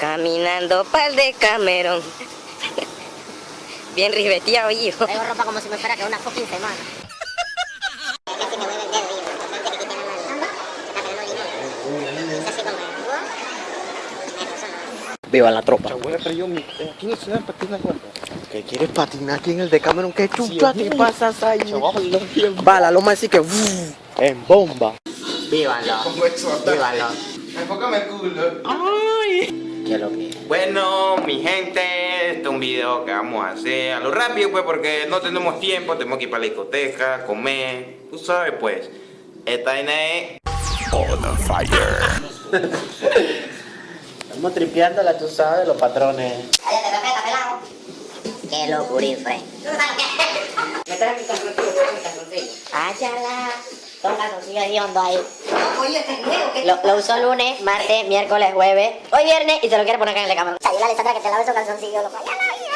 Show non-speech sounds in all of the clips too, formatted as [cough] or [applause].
Caminando pa'l de Camerón. Bien ribeteado, hijo. Traigo ropa como si me fuera que una fucking semana. Viva la tropa. Eh, aquí no se dan patinas juntas. ¿Qué quieres patinar aquí en el Decameron? ¿Qué chucha te pasas ahí? Va, la loma así que... En bomba. Vívalo. Vívalo. Enfócame el culo. ¿Qué es lo que? Bueno, mi gente, este es un video que vamos a hacer a lo rápido, pues, porque no tenemos tiempo, tenemos que ir para la discoteca, comer, tú sabes, pues. Esta vaina es... Estamos tripeándola, tú sabes, los patrones. Te respeta, pelado. Qué locurín, Fred. Me traes mi calzoncillo, mi calzoncillo. Toma calzoncillo de hondo ahí. Lo, lo usó lunes, martes, miércoles, jueves, hoy viernes y se lo quiere poner acá en el cámara. Ayuda a Alessandra que te lave esos calzoncillos, loco. Ya la vida.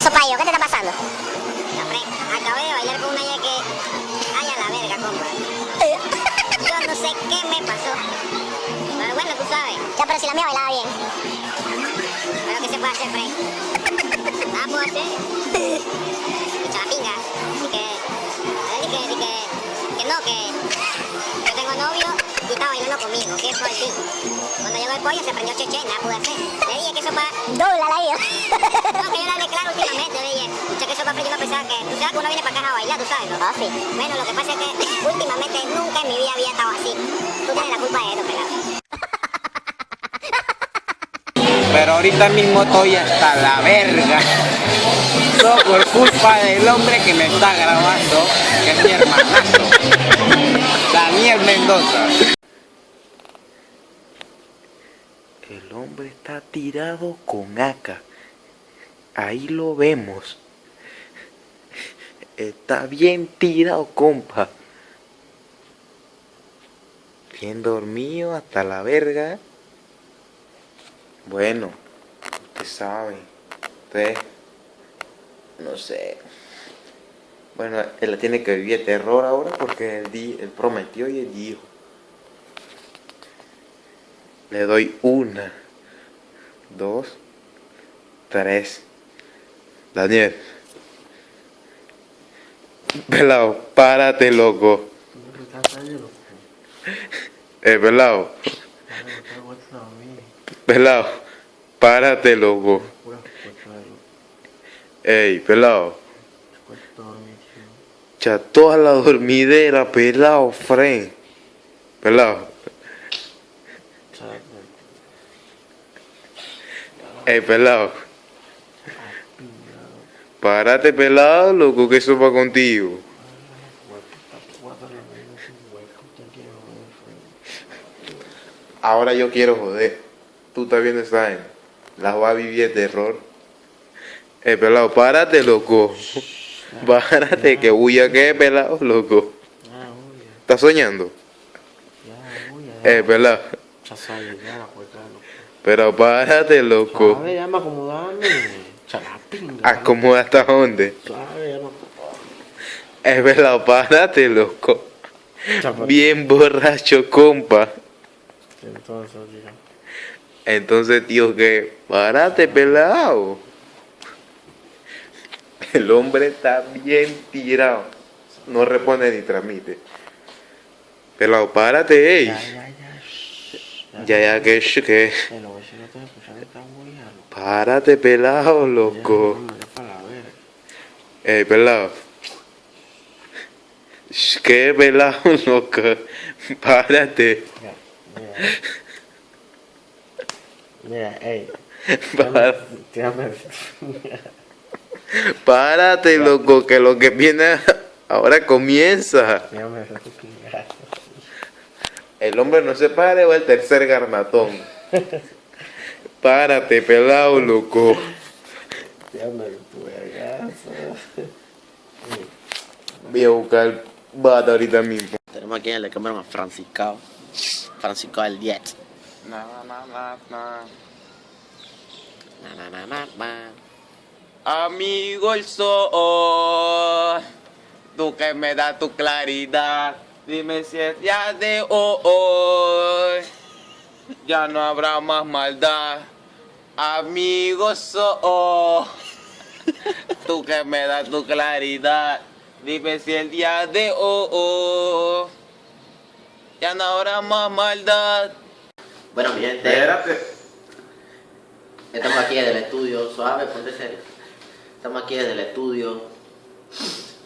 Sopayo, ¿qué te está pasando? Acabé de bailar con una ya que... Ay, a la verga, compa. Yo no sé qué me pasó. Pero bueno, tú sabes. Ya, pero si la mía bailaba bien. Pero ¿qué se puede hacer, Frey? Nada [laughs] puedo hacer. Que no, que... Yo tengo novio y está bailando conmigo. ¿Qué fue así? Cuando llegó el pollo se prendió cheche, nada pude hacer. Le dije que eso para... Dobla la ida. no, que yo la hablé claro últimamente, le dije. Que eso para yo no pensaba que... Tú sabes que uno viene para acá a bailar, tú sabes, ¿no? Ah, sí. Bueno, lo que pasa es que [laughs] últimamente nunca en mi vida había estado así. Tú tienes la culpa de esto, pelado. Pero ahorita mismo estoy hasta la verga. Por culpa del hombre que me está grabando, que es mi hermanazo. Daniel Mendoza. El hombre está tirado con AK. Ahí lo vemos. Está bien tirado, compa. Bien dormido hasta la verga. Bueno, usted sabe. Usted. No sé. Bueno, él tiene que vivir terror ahora porque él, di- él prometió y él dijo. Le doy una, dos, tres. Daniel. Pelado, párate, loco. [laughs] Eh, pelado. Pelado, párate, loco. Ey, pelado. Ya toda la dormidera, pelado, friend. Pelado. Ey, pelado. Párate, pelado, loco, que eso va contigo. Ahora yo quiero joder. Tú estás viendo esa vaina. La va a vivir terror. Eh, pelado, párate, loco. [laughs] Párate, que bulla que pelado, loco. ¿Estás soñando? Eh, pelado. Pero párate, loco. ya me acomodarme. Chalapinga. Acomoda hasta dónde. Suave, ya. Es pelado, párate, loco. Bien borracho, compa. Entonces, diga. Entonces, tío, que párate, pelado. El hombre está bien tirado. No responde ni transmite. Pelado, párate, ey. Ya, ya, que, sh- que. Párate, pelado, loco. Ey, pelado. ¿Qué, pelado, [laughs] loco? Párate. Mira, ey. [laughs] Párate. Párate, loco, que lo que viene [laughs] ahora comienza. El. El hombre no se pare o el tercer garnatón. [laughs] Párate, pelado, loco. Voy a buscar bata ahorita mismo. Tenemos aquí en el cámara a Francisco. Francisco del 10. Na, na, na, na. Na, na, na, na, na. Amigo el sol, tú que me das tu claridad, dime si es ya de hoy, ya no habrá más maldad. Amigo sol, tú que me das tu claridad, dime si el día de hoy, ya no habrá más maldad. Bueno, mi gente, Espérate. estamos aquí desde el estudio. Suave, ponte serio. Estamos aquí desde el estudio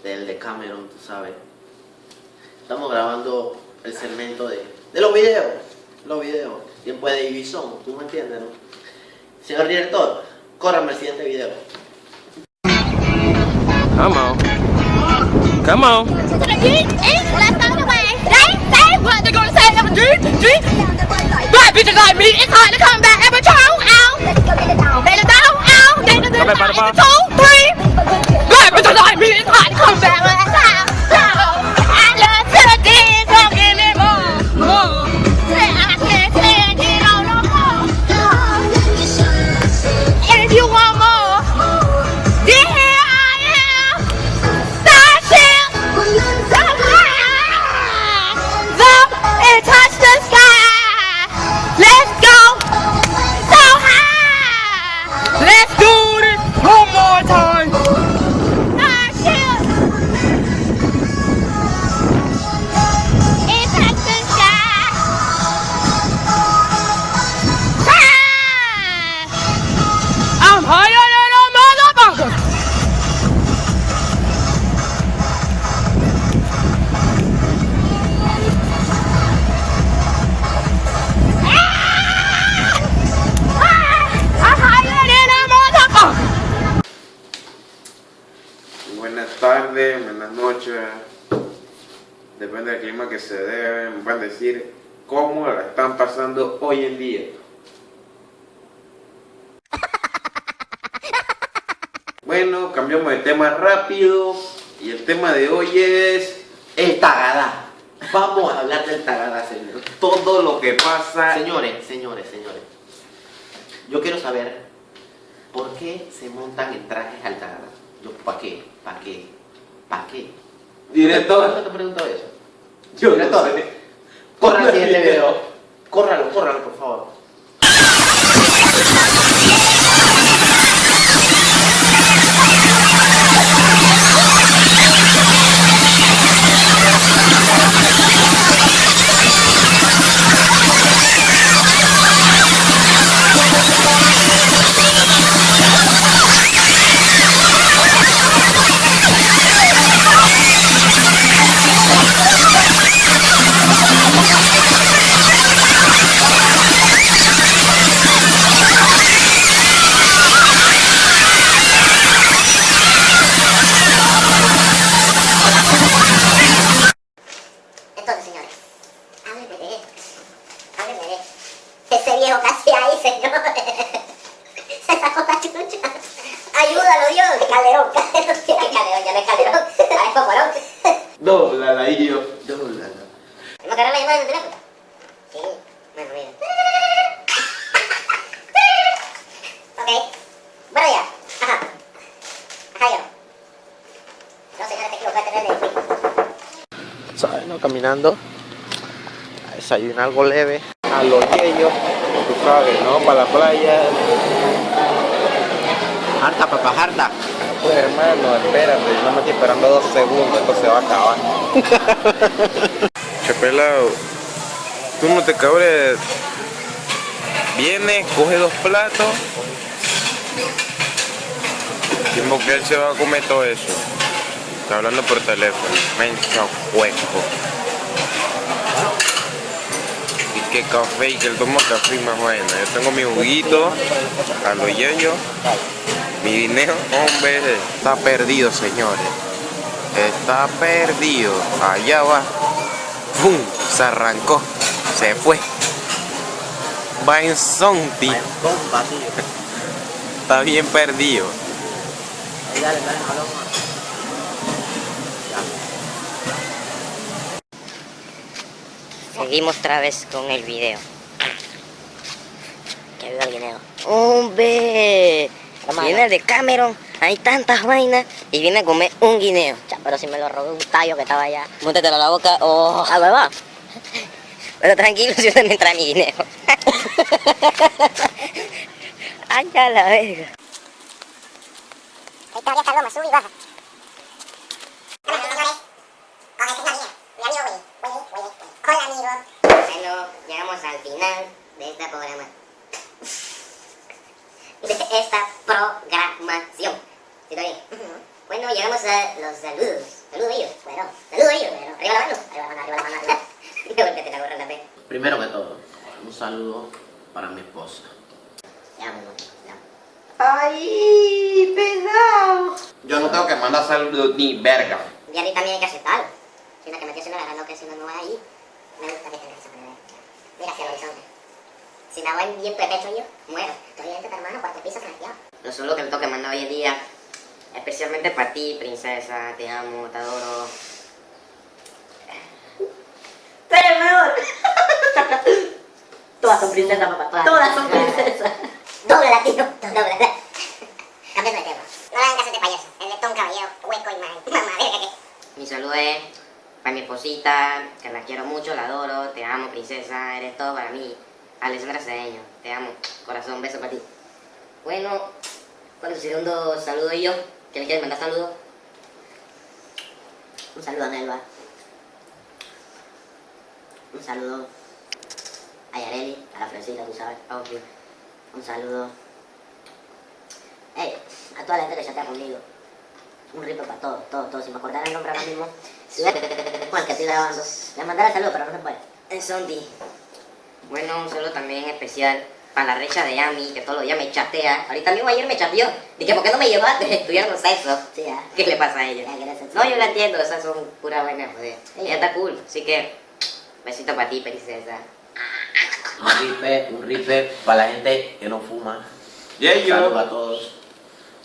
del de Cameron, tú sabes. Estamos grabando el segmento de, de los videos. Los videos. Tiempo de división, tú me entiendes, ¿no? Señor director, córrame el siguiente video. Come on. Come on. Black bitches like me, it's hard to come back every time. Ow. Come back, don't, Butterfly. two, three. Black bitches like me, it's hard to come back tardes, buenas noches. Depende del clima que se dé, me pueden decir cómo la están pasando hoy en día. [laughs] Bueno, cambiamos de tema rápido y el tema de hoy es El Tagada. Vamos a hablar del Tagada, señor. todo lo que pasa. Señores, señores, señores. Yo quiero saber por qué se montan en trajes al Tagada. Yo, ¿Para qué? ¿Para qué? ¿Para qué? ¿Por qué Director, te pregunto eso? yo no Director, sé. corra el siguiente video. Córralo, córralo, por favor. Casi ahí, señor. [laughs] Se sacó la chucha. Ayúdalo, Dios. Calderón, Calderón. [laughs] ¿Qué Calderón? Ya no es Calderón. Ahora es Poporón. Dobla la y yo. Dóblalo. ¿Tenemos que agarrar la llamada en el teléfono? Sí. Bueno, mira. Ok. Bueno, ya. Ajá. Ajá, yo. No, señora, te equivocaste, no es de Wii. ¿Sabes? No? Caminando. A desayunar algo leve. A los yeyos. Sabes, ¿no? Para la playa. Harta, papá, harta. Pues hermano, espérate, yo no me estoy esperando dos segundos, esto se va a acabar. [laughs] che pelado, tú no te cabres. Viene, coge dos platos. Tiempo que él se va a comer todo eso. Está hablando por teléfono. Menso hueco. Que café y que él toma café más bueno. Yo tengo mi juguito a los yeyos. Mi dinero, hombre, está perdido, señores. Está perdido. Allá va. ¡Pum! Se arrancó. Se fue. Va en tío. Está bien perdido. Dale, dale, Seguimos otra vez con el video. Que viva el guineo. ¡Hombre! Viene de Cameron, hay tantas vainas y viene a comer un guineo. Cha, pero si me lo robé un tallo que estaba allá. Móntatelo a la boca. ¡Oh! ¡A hueva! Pero tranquilo, si usted me trae mi guineo. [laughs] ¡Ay, a la verga! Ahí todavía está Loma, sube y baja. Hola amigos. Bueno, llegamos al final de este programa. De esta programación. ¿Sí está bien? Bueno, llegamos a los saludos. Saludillos. Bueno, saludillos. Bueno, arriba la mano. Arriba la mano, arriba la mano. Arriba. Golpete la [laughs] gorra en la pe. Primero que todo, un saludo para mi esposa. Te amo, amor, te amo. ¡Ay, pegado! Yo no tengo que mandar saludos ni verga. Y a mí también hay que aceptarlo. Si una que me estoy haciendo la no que si no no ahí, me gusta que tengas. Mira hacia el horizonte. Si me voy bien pepecho yo, muero. Estoy dentro, hermano, cuarto piso planteado. Los saludos que me toca mandar hoy en día, especialmente para ti, princesa, te amo, te adoro. ¡Tú eres mejor! [laughs] Todas son princesas, papá. Todas son princesas. Doble latino, doble. Cambiando de tema. No le hagan caso a este payaso. El letón caballero, hueco y mal. Mamá, verga que. Mi saludo es para mi esposita, que la quiero mucho, la adoro, te amo, princesa, eres todo para mí. Alessandra Cedeño, te amo, corazón, beso para ti. Bueno, ¿cuál es su segundo saludo yo? ¿Que le quieres mandar saludos? Un saludo a Nelva. Un saludo a Yareli, a la Fresita, tú sabes, obvio. Un saludo. Hey, a toda la gente que chatea conmigo. Un rip para todos, todos, todos. Si me acordara el nombre ahora mismo. Si Juan, que estoy grabando. Le mandaré saludo, pero no se puede. Es Sondi. Bueno, un saludo también especial para la recha de Yami, que todos los días me chatea. Ahorita mismo ayer me chateó. Dije, ¿por qué no me llevaste? [laughs] Tuvieron sexo. Sí, ¿Qué le pasa a ella? No, yo la entiendo, esas son pura vaina, joder. Ella está cool, así que besito para ti, princesa. Un ripe, un ripe para la gente que no fuma. Yeah, yo. Saludos a todos.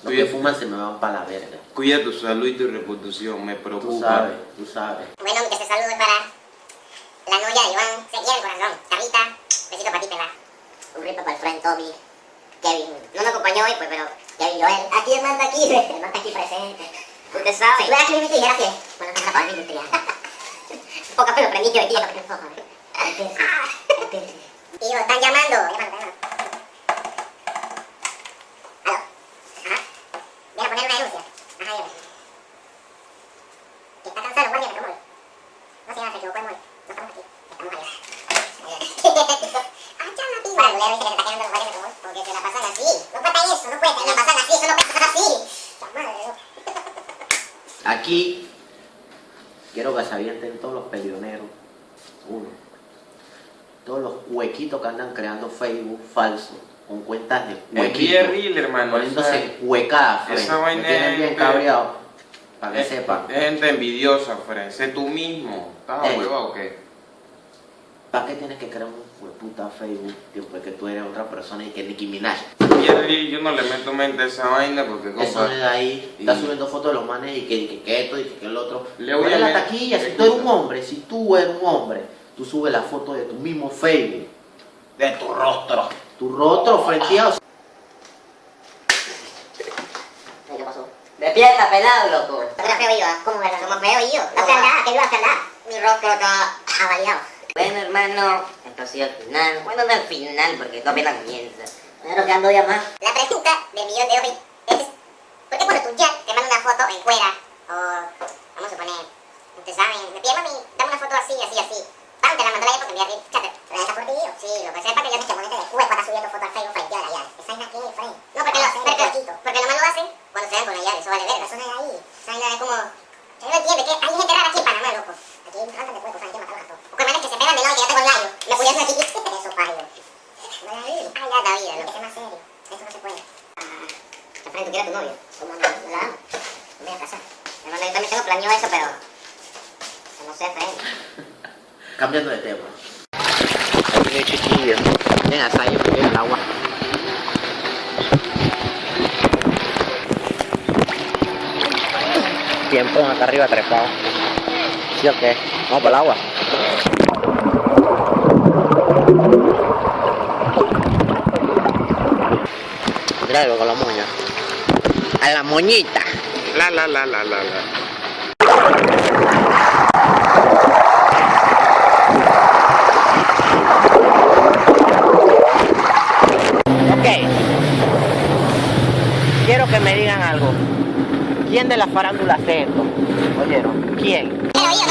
Cuida- que fuman se me van para la verga. Cuida tu salud y tu reputación, me Tú preocupa. sabes, tú sabes. Bueno, mi este saludo es para la novia de Iván, se quiere el corazón. Carlita, besito para ti, pela. Un ripo para el friend Tommy, Kevin. No me acompañó hoy, pues, pero Kevin Joel. Aquí el manta aquí, [laughs] el manta aquí presente. Usted sabe. Si fuera cliente dijera que, bueno, no es para mí, industrial. [laughs] Poca pero prendí que aquí, porque no [laughs] Y yo, están llamando. Llamando, llamando. Aló. Ajá. Viene a poner una denuncia. Ajá, dígame. Que está cansado el guardia de Metromol. No señora, se equivocó de mall. No estamos aquí. Estamos allá. ¡Ah, chama, piba! Bueno, le dice que se está quedando los guardias de Metromol porque se la pasan así. No cuenta eso, no cuenta. Se la pasan así, eso no pasa así. Chama, Aquí quiero que se avienten todos los peleoneros. Uno. Todos los huequitos que andan creando Facebook falso. Con cuentas de Es bien huequitos. real, hermano. Poniéndose esa vaina Me tienen es- bien cabreado. Para que Es, sepan. es gente envidiosa, Fred. Sé tú mismo. ¿Estás Ey. huevado o qué? ¿Para qué tienes que crear un hueputa Facebook después que tú eres otra persona y que Nicki Minaj? Real, yo no le meto mente a esa vaina porque, Eso compa, es de ahí, está Y- subiendo fotos de los manes y que, y que, que esto y que, que el otro. Le voy a la taquilla, si tú eres un hombre, si tú eres un hombre, tú subes la foto de tu mismo Facebook, de tu rostro, tu rostro frenteado. ¿Qué pasó? Despierta, pelado, loco. ¿Tú eres feo yo? ¿Cómo eres? Somos feo yo. No hace nada, que yo nada. Mi rostro está avaliado. Bueno, hermano, esto ha sido el final. Bueno, no el final, porque esto apenas comienza. Bueno, que ando ya más. La pregunta del millón de hoy es: ¿por qué cuando tu Jack te manda una foto en cuera? O, vamos a suponer, ustedes saben, me pide mami, dame una foto así, así, así. La mandó la porque enviar. Sí, lo que sepa que yo ponete de cueco está subiendo fotos al Facebook frente a la llave. Esa es la que es, Frank. No, porque porque, porque lo malo lo hacen cuando se ven con la llave, eso vale verga, eso no es ahí. Esa es como... Yo no entiendo, que hay gente rara aquí en Panamá, loco. Aquí montón de cuecos, hay que a todos. O con manes que se pegan de lado y que ya te con gallo. Me aquí. Eso, payo. No la vi. Ah, ya, David, lo que sea más serio. Eso no se puede. Ah, Efraín, ¿tú quieres a tu novio? ¿Cómo no? ¿No la amo? Me voy a casar. Hermano, yo también tengo planeado eso, pero... No sé, Efraín. Cambiando de tema. Asayo. Bien, Asayo, porque el agua. Tiempo acá arriba trepado. ¿Sí o qué? Vamos para el agua. Mira con la moña. A la moñita. La la la la la la. Ok. Quiero que me digan algo. ¿Quién de la farándula hace esto? ¿Oyeron? ¿Quién? ¡Ah. Ellos.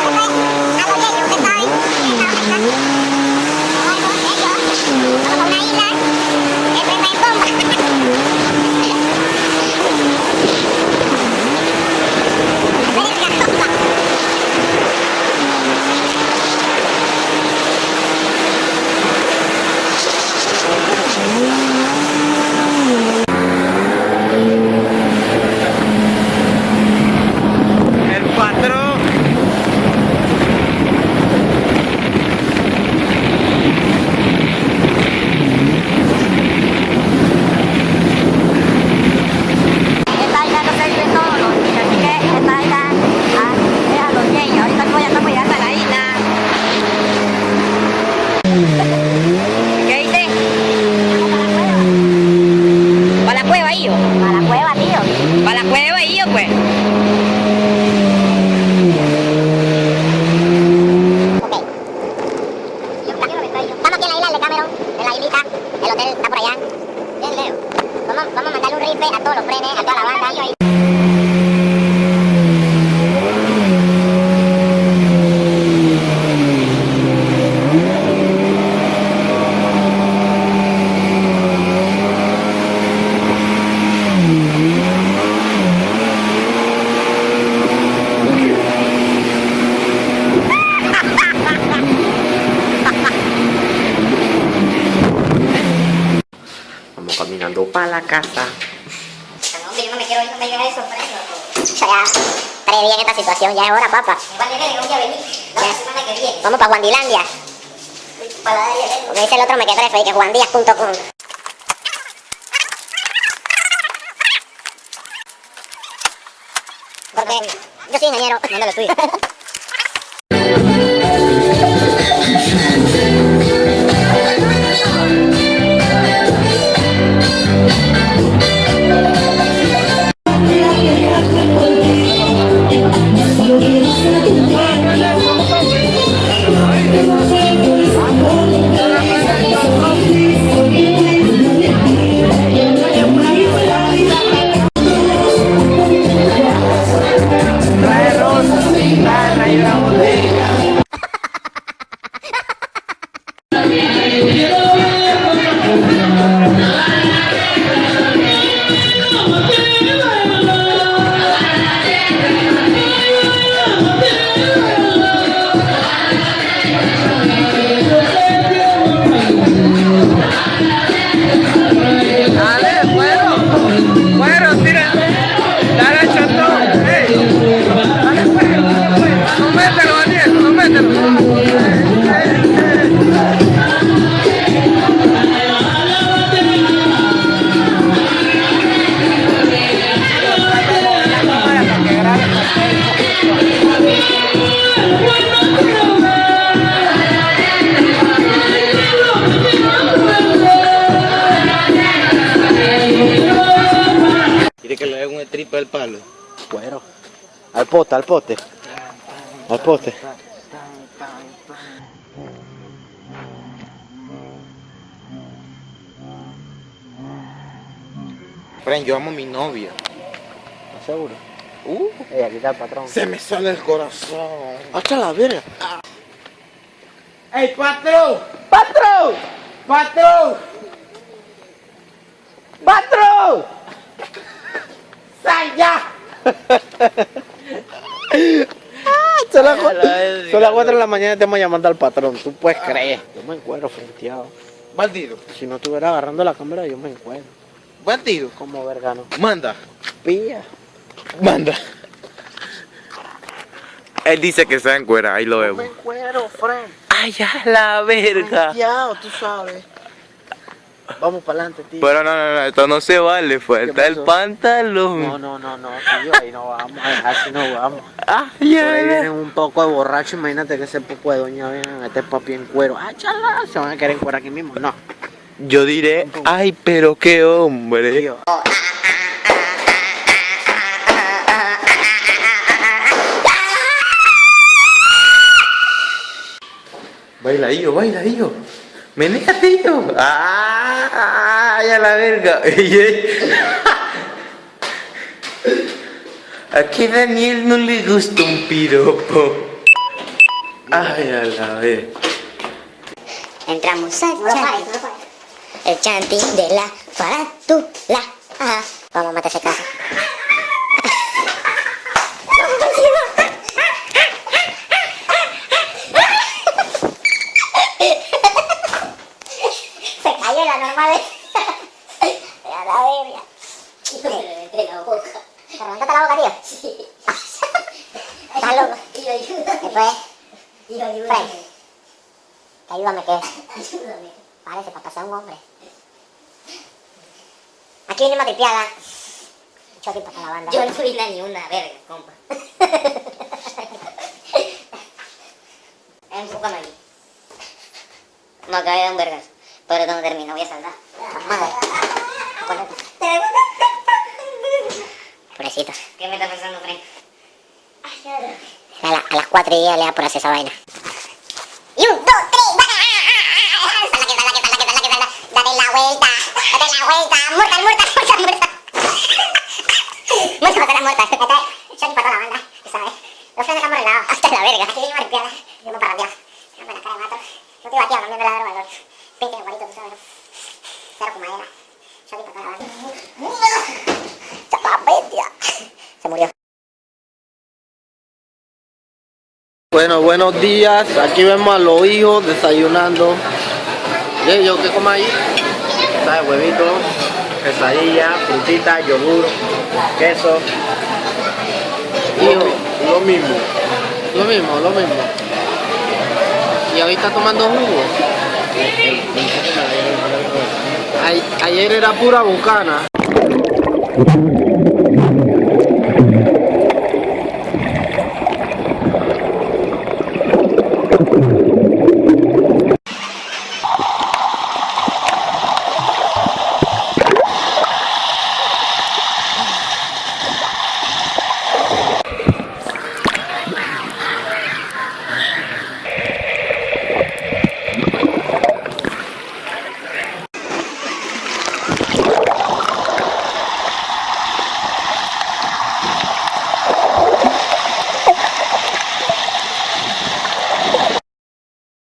A los de ellos, ¿usted sabe? Esta oreja. Bueno, ellos. Vamos a una isla. Que prenda en bomba. Verga, bomba. El patrón. Esta isla no se vive solo, así que esta isla ah, es a los niños. Ahorita mismo ya estamos llegando a la isla. ¿Qué dice? ¿Para la cueva, hijo? Para la cueva, tío. ¿Para la cueva, hijo, pues? Ok. Estamos aquí en la isla de Cameron, en la islita. El hotel está por allá. Bien lejos. Vamos, vamos a mandarle un rifle a todos los frenes, a toda la banda. Vamos caminando para la casa. No, hombre, yo no me quiero ir, no me digas eso, Fresno. Ya, preví en esta situación, ya es hora, papá. Ya. Vamos para Juandilandia. Para la de Como dice el otro, me quedé que juandías.com. Porque yo soy ingeniero, no me lo estudio. [laughs] Al poste, al poste. Al poste. Fren, yo amo a mi novia. ¿Estás seguro? Uh, Ey, aquí está el patrón. se me sale el corazón. ¡Hasta la verga! ¡Ey, patrón! ¡Patrón! ¡Patrón! ¡Patrón! ¡Sal ya! [laughs] [laughs] Son las cuatro- son las 4 de la mañana y estamos llamando al patrón. Tú puedes creer. Yo me encuentro frenteado. Maldito. Si no estuviera agarrando la cámara, yo me encuentro. Buen tiro. Como vergano. Manda. Pilla. Manda. Él dice que se encuera, ahí lo Me vemos. cuero, friend. Ay, a la verga. Ya, tú sabes. Vamos para adelante, tío. Pero no, no, no, esto no se vale, falta el pasó? pantalón. No, no, no, no, tío, ahí no vamos, así no vamos. Ah, Por ya, ahí ya. vienen un poco de borrachos, imagínate que ese poco de doña vienen a este papi en cuero. ¡Ah, chala! Se van a querer en cuero aquí mismo. No, Yo diré, ay, pero qué hombre. tío. Baila, hijo, baila, hijo. Menéate, hijo. Ah, ay, a la verga. Ey, ey. A que Daniel no le gusta un piropo. Ay, a la verga. Entramos al chanting. El chanting de la farándula. Vamos a matar ese caso. Se normal. [laughs] A la verga. Se le la boca. ¿Te reventaste la boca, tío? Sí. [laughs] Estás loco. Después, Frank, que ayúdame que... Ayúdame. Parece para pasar un hombre. Aquí viene matripiada. Choque para la banda. Yo no vi ni una verga, compa. Enfócame aquí. Me acabé de un vergas. Pero esto no termina, voy a saltar. Madre. Pobrecito. ¿Qué me está pensando, Frank? A, la- a las 4 y 10 le da por hacer esa vaina. Y un, dos, tres, ¡va! Salta, que salta, que salta, que salta, que salta. Date la vuelta, date la vuelta. Muerta, muerta, muerta, muerta. Muerta, muerta, muerta. Es Johnny para toda la banda, sabes. Los frenos están por el lado. Hasta la verga. Aquí viene. Y uno para. Una buena cara de mato. No te batía, no me la droga, Bueno, buenos días. Aquí vemos a los hijos desayunando. ¿Y ellos qué comen ahí? ¿Sabes? Huevito, quesadilla, frutita, yogur, queso. Hijo, lo mismo. Lo mismo, lo mismo. Y ahorita tomando jugo. Ay- ayer era pura bucana.